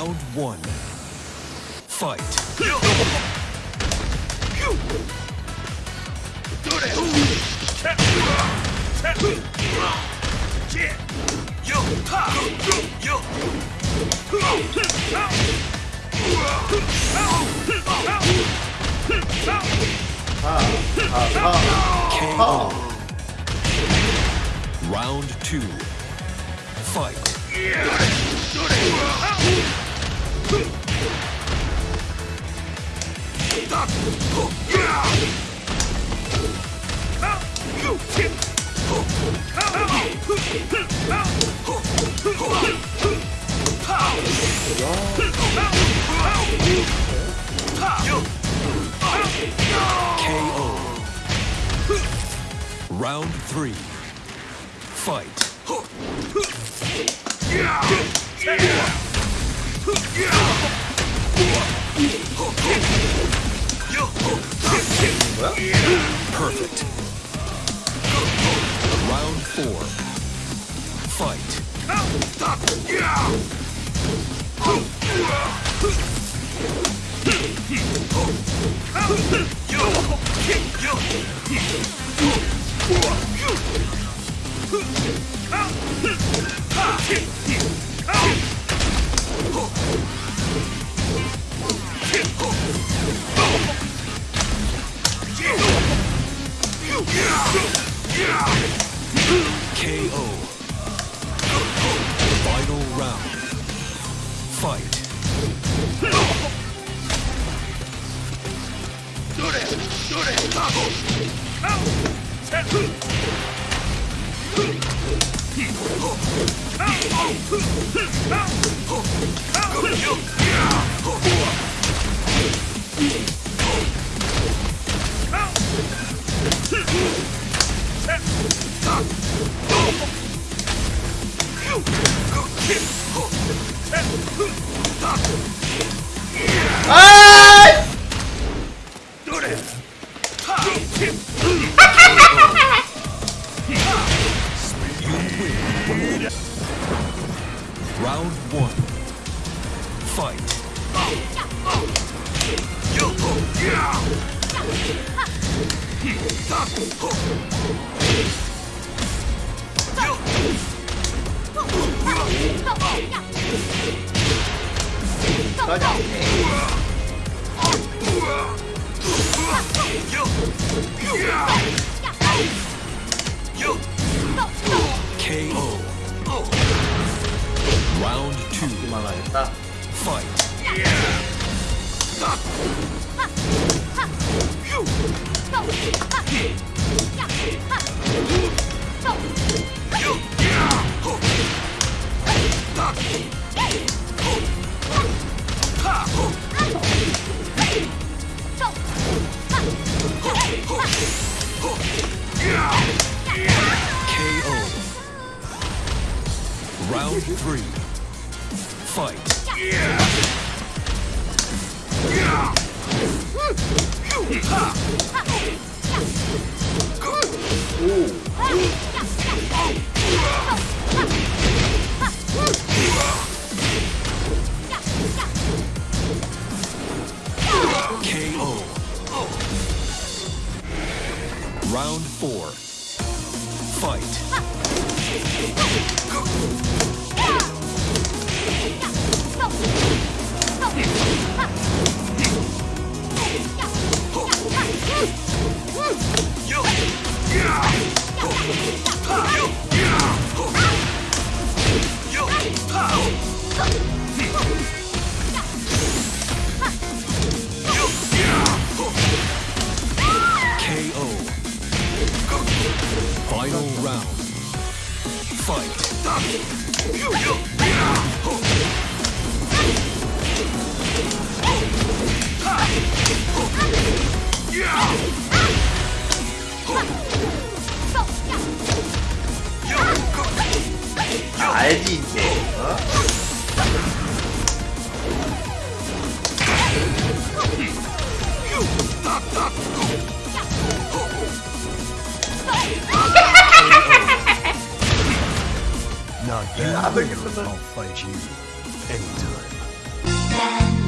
Round one. Fight. KO. Round two. Fight. Round three. Fight. Perfect. Round four. Fight. Fight. 아! Round one. Fight. Round two. Fight. KO. Round three. Fight. KO. Round four. Fight. Fight. I think know it's a- I'll fight you anytime. la la